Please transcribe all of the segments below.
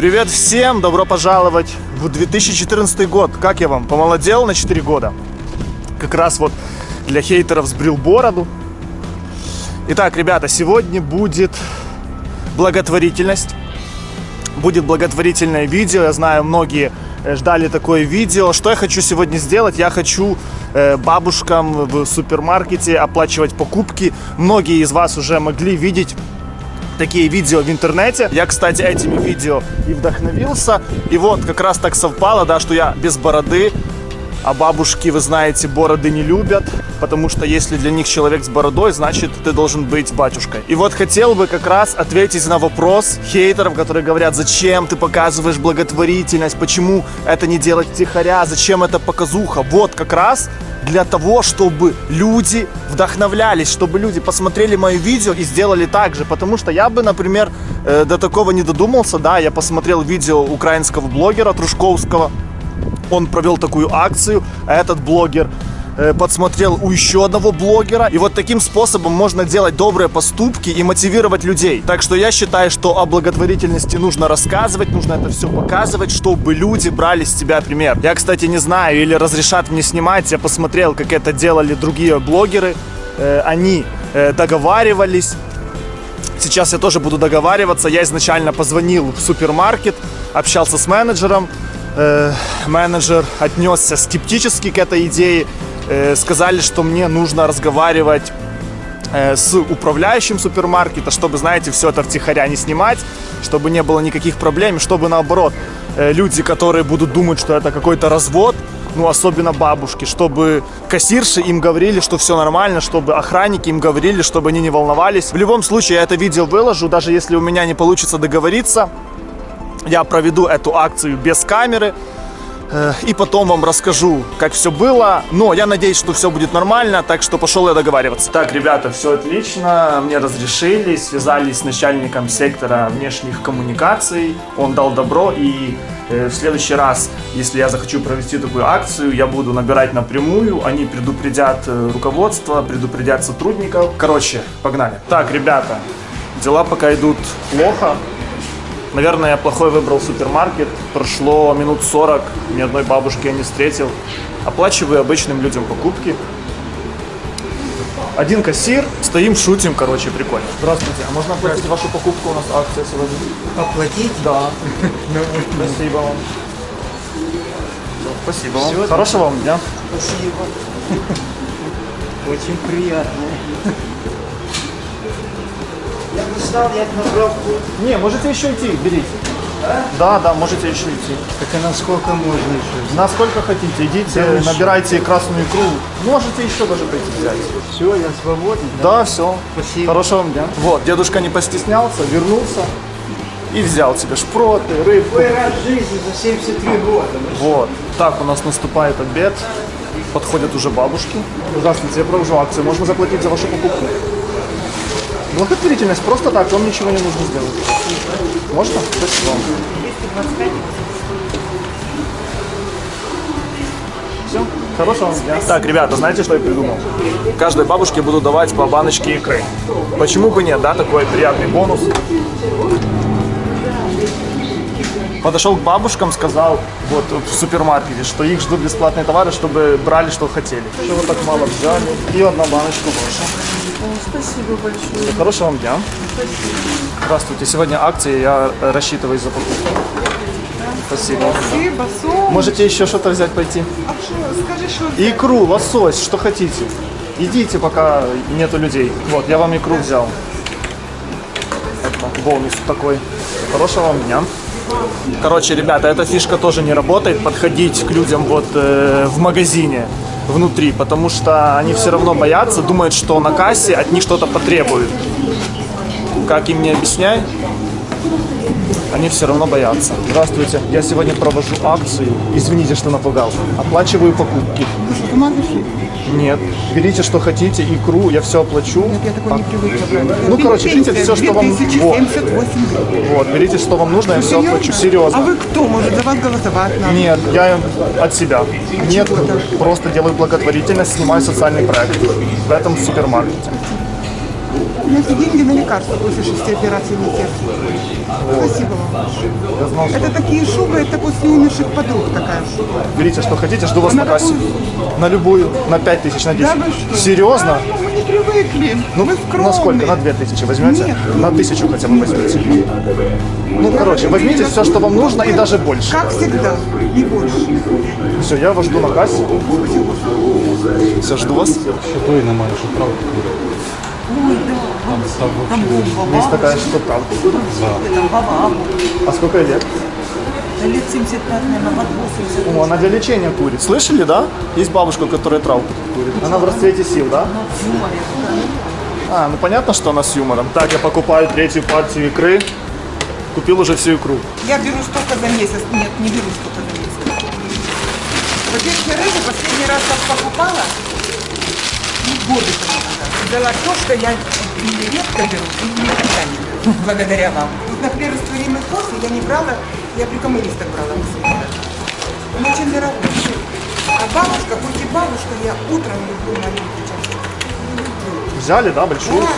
Привет всем, добро пожаловать в 2014 год. Как я вам, помолодел на 4 года? Как раз вот для хейтеров сбрил бороду. Итак, ребята, сегодня будет благотворительность. Будет благотворительное видео. Я знаю, многие э, ждали такое видео. Что я хочу сегодня сделать? Я хочу э, бабушкам в супермаркете оплачивать покупки. Многие из вас уже могли видеть такие видео в интернете. Я, кстати, этими видео и вдохновился. И вот как раз так совпало, да, что я без бороды, а бабушки, вы знаете, бороды не любят, потому что если для них человек с бородой, значит, ты должен быть батюшкой. И вот хотел бы как раз ответить на вопрос хейтеров, которые говорят, зачем ты показываешь благотворительность, почему это не делать тихоря, зачем это показуха. Вот как раз для того, чтобы люди вдохновлялись, чтобы люди посмотрели мое видео и сделали так же. Потому что я бы, например, э, до такого не додумался, да, я посмотрел видео украинского блогера Трушковского, он провел такую акцию, а этот блогер Э, подсмотрел у еще одного блогера. И вот таким способом можно делать добрые поступки и мотивировать людей. Так что я считаю, что о благотворительности нужно рассказывать, нужно это все показывать, чтобы люди брали с тебя пример. Я, кстати, не знаю, или разрешат мне снимать, я посмотрел, как это делали другие блогеры. Э, они э, договаривались, Сейчас я тоже буду договариваться. Я изначально позвонил в супермаркет, общался с менеджером. Э, менеджер отнесся скептически к этой идее. Э, сказали, что мне нужно разговаривать э, с управляющим супермаркета, чтобы, знаете, все это втихаря не снимать, чтобы не было никаких проблем, чтобы наоборот э, люди, которые будут думать, что это какой-то развод, ну, особенно бабушки, чтобы кассирши им говорили, что все нормально, чтобы охранники им говорили, чтобы они не волновались. В любом случае, я это видео выложу, даже если у меня не получится договориться, я проведу эту акцию без камеры, Э, и потом вам расскажу, как все было. Но я надеюсь, что все будет нормально, так что пошел я договариваться. Так, ребята, все отлично. Мне разрешили, связались с начальником сектора внешних коммуникаций. Он дал добро и э, в следующий раз, если я захочу провести такую акцию, я буду набирать напрямую, они предупредят э, руководство, предупредят сотрудников. Короче, погнали. Так, ребята, дела пока идут плохо. Наверное, я плохой выбрал супермаркет. Прошло минут 40, ни одной бабушки я не встретил. Оплачиваю обычным людям покупки. Один кассир, стоим, шутим, короче, прикольно. Здравствуйте, а можно оплатить вашу покупку? У нас акция сегодня. Оплатить? Да. Спасибо вам. Спасибо вам. Хорошего вам дня. Спасибо. Очень приятно. Я бы стал, я бы набрал Не, можете еще идти, берите. Да, да, можете еще идти. Так а насколько можно еще? Насколько хотите, идите, Да набирайте красную икру. Можете еще даже прийти взять. Все, я свободен. Да, все. Спасибо. Хорошего вам дня. Вот, дедушка не постеснялся, вернулся и взял себе шпроты, рыбку. Первый раз в жизни за 73 года. Вот. Так, у нас наступает обед. Подходят уже бабушки. Здравствуйте, я провожу акцию. Можно заплатить за вашу покупку? Благотворительность. Просто так, вам ничего не нужно сделать. Можно? Спасибо вам. Все. Хорошего вам дня. Так, ребята, знаете, что я придумал? Каждой бабушке буду давать по баночке икры. Почему бы нет, да, такой приятный бонус. Подошел к бабушкам, сказал вот в супермаркете, что их ждут бесплатные товары, чтобы брали, что хотели. Что вы так мало взяли? И одна баночка ваша. Спасибо большое. Хорошего вам дня. Здравствуйте. Сегодня акция, я э, рассчитываю за покупку. Спасибо. Спасибо, Сом. Можете еще что-то взять пойти? А что, скажи, что Икру, лосось, что хотите. Идите, пока нету людей. Вот, я вам икру взял. Это бонус такой. Хорошего вам дня. Короче, ребята, эта фишка тоже не работает. Подходить к людям вот э, в магазине внутри, потому что они все равно боятся, думают, что на кассе от них что-то потребуют. Как им не объясняй, они все равно боятся. Здравствуйте, я сегодня провожу акцию. Извините, что напугал. Оплачиваю покупки. Нет. Берите, что хотите, икру, я все оплачу. я такой не привыкла брать. Ну, короче, берите все, что вам... Вот. 2078 гривен. Вот, берите, что вам нужно, я все Серьезно? оплачу. А Серьезно. вы кто? Может, за вас голосовать надо? Нет, я от себя. Нет, чего так? просто делаю благотворительность, снимаю социальный проект в этом супермаркете. У меня все деньги на лекарства после шести операций не терпят. Спасибо вам. Я знал, что... Это такие шубы, это после умерших подруг такая шуба. Берите, что хотите, жду вас На на кассе. какую? На любую, на 5 тысяч, на 10. Да вы что? Серьезно? А, ну, мы не привыкли. Ну, мы скромные. на сколько? На 2 тысячи возьмете? Нет. На тысячу хотя бы возьмите. Ну, короче, возьмите все, что вам нужно и даже больше. Как всегда, не больше. Все, я вас жду на кассе. Все, жду вас. Той немає, що правда буде. Там став вообще Есть такая, что там. Там баба, А сколько лет? да лет 75, наверное, под 80. О, она для лечения курит. Слышали, да? Есть бабушка, которая травку курит. Она в расцвете сил, да? А, ну понятно, что она с юмором. Так, я покупаю третью партию икры. Купил уже всю икру. Я беру столько за месяц. Нет, не беру столько за месяц. Во-первых, я рыбу последний раз как покупала, ну, годы Взяла то, что я редко беру, или никогда не беру, благодаря вам. Вот, например, растворимый кофе я не брала, я при коммунистах брала. Он очень дорогой. А бабушка, хоть и бабушка, я утром люблю маленький чашку. Взяли, да, большую? Да,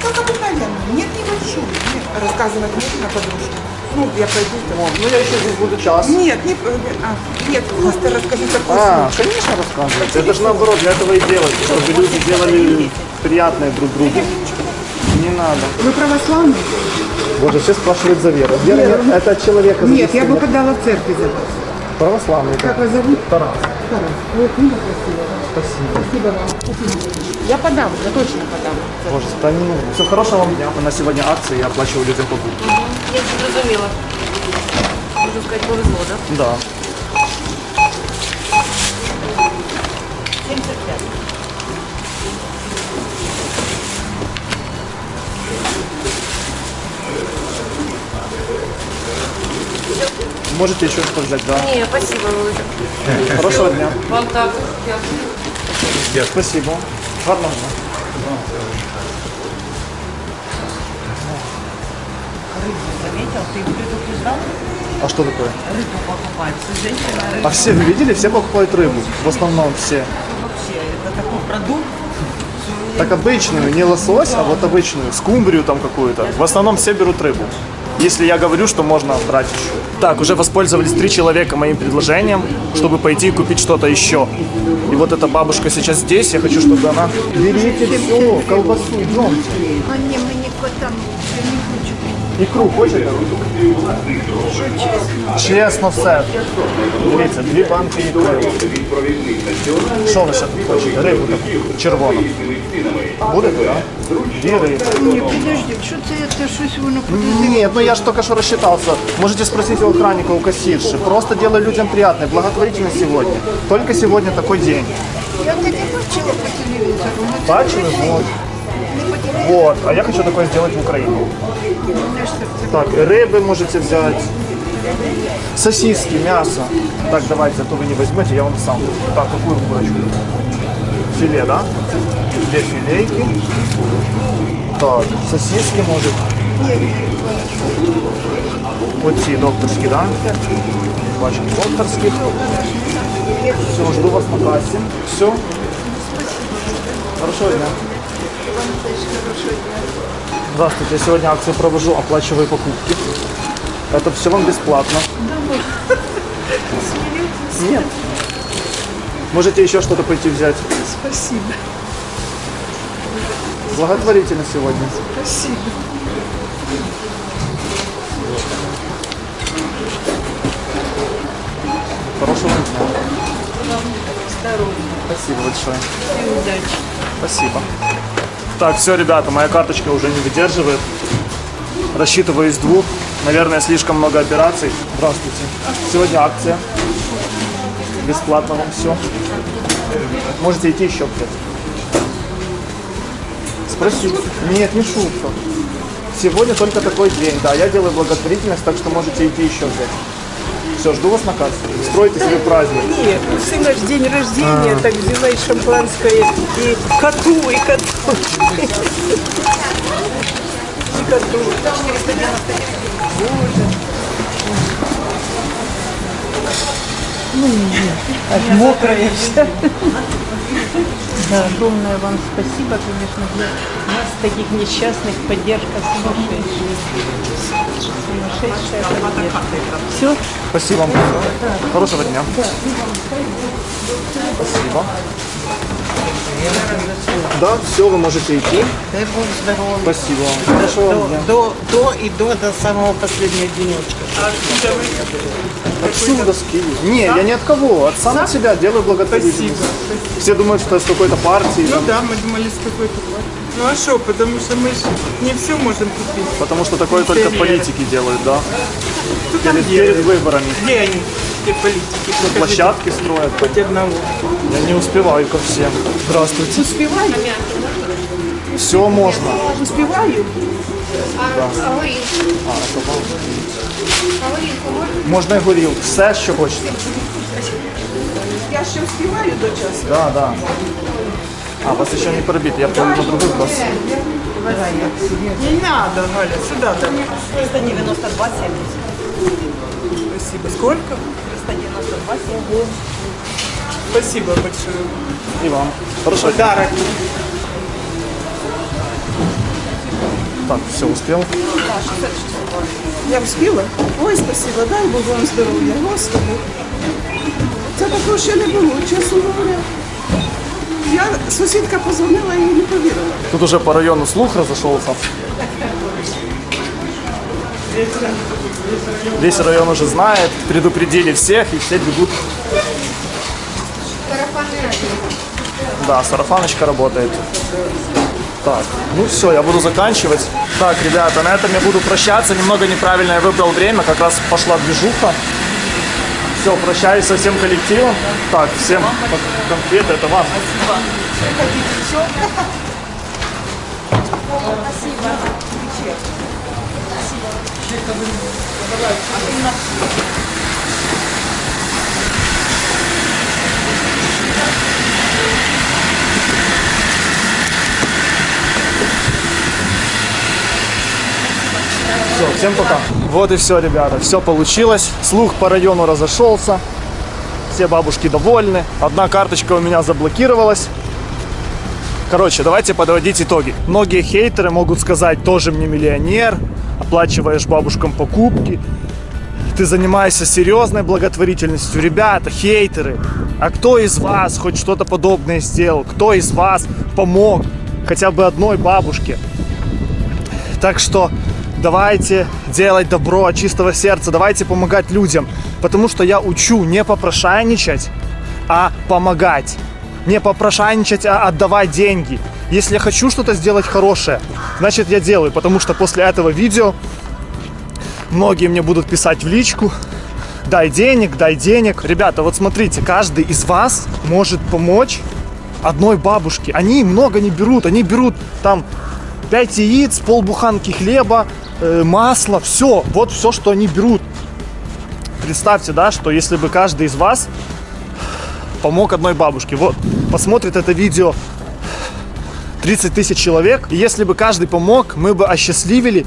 как обыкновенно. Нет, небольшую. Нет, рассказывать можно подружке. Ну, я пойду. О, ну я еще здесь буду час. Нет, не, а, нет, просто расскажи такой А, конечно, рассказывайте. Это же наоборот, для этого и делать, чтобы люди делали приятное друг другу. Не надо. Вы православный? Боже, все спрашивают за веру. Вера нет, это от человека Нет, я бы подала в церкви за вас. Православный. Как вас зовут? Тарас. Книга красивая. Спасибо. Спасибо вам. Спасибо. Я подам, я точно подам. Боже, да не нужно. Все хорошего вам дня. У нас сегодня акция, я оплачиваю людям покупки. Я зрозуміла. Можна сказати, повезло, так? Да. 75. Можете еще что взять, да? Ні, спасибо, Володя. Хорошего дня. Вам так. Спасибо. Гарного. Рыбу заметил, ты предупреждал? А что такое? Рыбу покупать. Все женщины рыбу А все, вы видели, все покупают рыбу. В основном все. вообще. Это такой продукт. Так обычную, не лосось, а вот обычную, скумбрию там какую-то. В основном все берут рыбу. Если я говорю, что можно брать еще. Так, уже воспользовались три человека моим предложением, чтобы пойти и купить что-то еще. И вот эта бабушка сейчас здесь, я хочу, чтобы она... Берите все, колбасу, идемте. А котам я не хочу. Ікру хочете? Чесно все. Дивіться, дві банки ікри. Що ви ще тут хочете? Рибу таку червону. Будете, так? Дві риби. Ні, підожди, що це, це щось воно подозріло. Нет, ну я же только что рассчитался. Можете спросить у охранника, у кассирши. Просто делаю людям приятное, благотворительно сегодня. Только сегодня такой день. Я таке бачила по телевізору. ну, це Бачили? Вот. Не по телевізору, Вот. А я хочу такое сделать в Украине. мене ж серце. Так, рыбы можете взять. Сосиски, мясо. Так, давайте, а то вы не возьмете, я вам сам. Так, какую курочку? Филе, да? Две филейки. Так, сосиски может. Вот ці докторські, да? Пачки докторських. Все, жду вас на кассе. Все. Хорошего дня. Здравствуйте, я сегодня акцию провожу, оплачиваю покупки. Это все вам бесплатно. Нет. Можете еще что-то пойти взять. Спасибо, Благотворительно сегодня. спасибо. Хорошего вам дня. Спасибо большое. І удачі. Спасибо. Так, все, ребята, моя карточка уже не выдерживает. Рассчитываю из двух. Наверное, слишком много операций. Здравствуйте. Сегодня акция. Бесплатно вам все. Можете идти еще где-то. Спросите. Нет, не шутка. Сегодня только такой день. Да, я делаю благотворительность, так что можете идти еще взять. Все, жду вас на кассе. Стройте себе праздник. Нет, у сына ж день рождения, так взяла и шампанское, и коту, и коту. И коту. Боже. Аж мокрая вся. Да, огромное вам спасибо, конечно, для нас таких несчастных поддержка сумасшедшая. Сумасшедшая поддержка. Все? Спасибо. Хорошего дня. Спасибо. Да, все, вы можете идти. Дай Бог здоровья. Спасибо вам. Вам дня. До, до и до, до самого последнего денечка. Отсюда с Киева. Не, я ни от кого. От самого себя делаю благотворительность. Все думают, что я с какой-то партии. Ну там, да, мы думали с какой-то. Ну а что, потому что мы же не все можем купить. Потому что такое только Интерьер. политики делают, да. Кто там Перед, делает? перед выборами. Где они, те политики? Покажите Площадки строят. Хоть одного. Я не успеваю ко всем. Здравствуйте. Успеваю? Все можно. Успеваю? А горілку? А горілку можна? Можна і горілку. Все, що хочете. Я ще успеваю до часу. Да, да. А, вас еще не пробит, я помню на другой класс. Не надо, Галя, сюда давай. 392 70. Спасибо. Сколько? 392 70. Спасибо большое. И вам. Хорошо. Подарок. Так, все, успел. Я успіла? Ой, спасибо, дай Бог вам здоров'я, Господи. Це такого ще не було, чесно говоря Я сусідка позвонила і не повірила. Тут уже по району слух разошелся. Весь район уже знает, предупредили всех, и все бегут. Сарафанне радіо. Да, сарафаночка работает. Так, ну все, я буду заканчивать. Так, ребята, на этом я буду прощаться. Немного неправильно я выбрал время, как раз пошла движуха. Все, прощаюсь со всем коллективом. Так, всем конфеты, это вам. Все, всем пока. Вот и все, ребята. Все получилось. Слух по району разошелся. Все бабушки довольны. Одна карточка у меня заблокировалась. Короче, давайте подводить итоги. Многие хейтеры могут сказать, тоже мне миллионер, оплачиваешь бабушкам покупки, ты занимаешься серьезной благотворительностью. Ребята, хейтеры, а кто из вас хоть что-то подобное сделал? Кто из вас помог хотя бы одной бабушке? Так что давайте делать добро от чистого сердца, давайте помогать людям. Потому что я учу не попрошайничать, а помогать. Не попрошайничать, а отдавать деньги. Если я хочу что-то сделать хорошее, значит я делаю. Потому что после этого видео многие мне будут писать в личку, дай денег, дай денег. Ребята, вот смотрите, каждый из вас может помочь одной бабушке. Они много не берут, они берут там 5 яиц, полбуханки хлеба, масло, все, вот все, что они берут. Представьте, да, что если бы каждый из вас помог одной бабушке, вот, посмотрит это видео 30 тысяч человек, и если бы каждый помог, мы бы осчастливили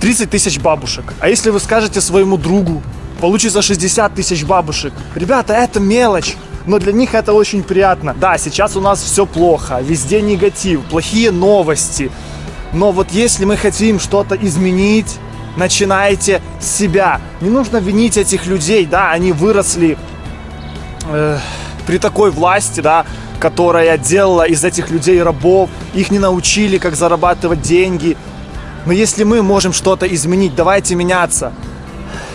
30 тысяч бабушек. А если вы скажете своему другу, получится 60 тысяч бабушек. Ребята, это мелочь. Но для них это очень приятно. Да, сейчас у нас все плохо, везде негатив, плохие новости. Но вот если мы хотим что-то изменить, начинайте с себя. Не нужно винить этих людей, да, они выросли э, при такой власти, да, которая делала из этих людей рабов, их не научили, как зарабатывать деньги. Но если мы можем что-то изменить, давайте меняться.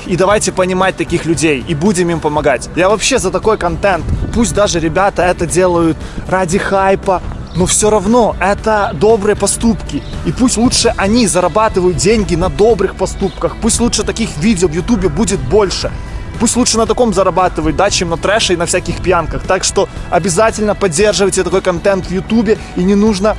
И давайте понимать таких людей и будем им помогать. Я вообще за такой контент. Пусть даже ребята это делают ради хайпа, но все равно это добрые поступки. И пусть лучше они зарабатывают деньги на добрых поступках. Пусть лучше таких видео в Ютубе будет больше. Пусть лучше на таком зарабатывают, да, чем на трэше и на всяких пьянках. Так что обязательно поддерживайте такой контент в Ютубе и не нужно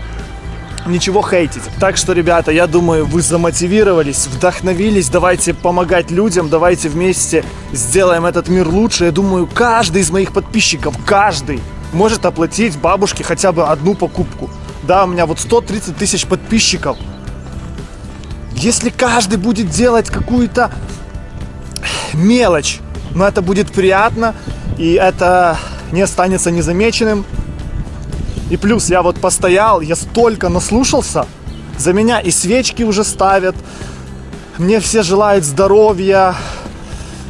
ничего хейтить. Так что, ребята, я думаю, вы замотивировались, вдохновились, давайте помогать людям, давайте вместе сделаем этот мир лучше. Я думаю, каждый из моих подписчиков, каждый может оплатить бабушке хотя бы одну покупку. Да, у меня вот 130 тысяч подписчиков. Если каждый будет делать какую-то мелочь, но это будет приятно, и это не останется незамеченным, и плюс я вот постоял, я столько наслушался За меня и свечки уже ставят. Мне все желают здоровья,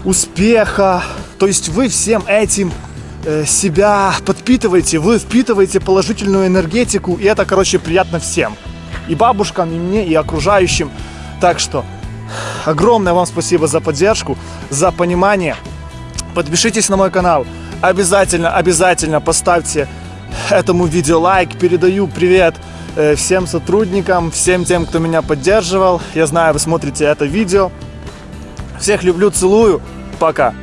успеха. То есть вы всем этим себя подпитываете, вы впитываете положительную энергетику, и это, короче, приятно всем. И бабушкам, и мне, и окружающим. Так что огромное вам спасибо за поддержку, за понимание. Подпишитесь на мой канал. Обязательно, обязательно поставьте этому видео лайк. Передаю привет э, всем сотрудникам, всем тем, кто меня поддерживал. Я знаю, вы смотрите это видео. Всех люблю, целую. Пока.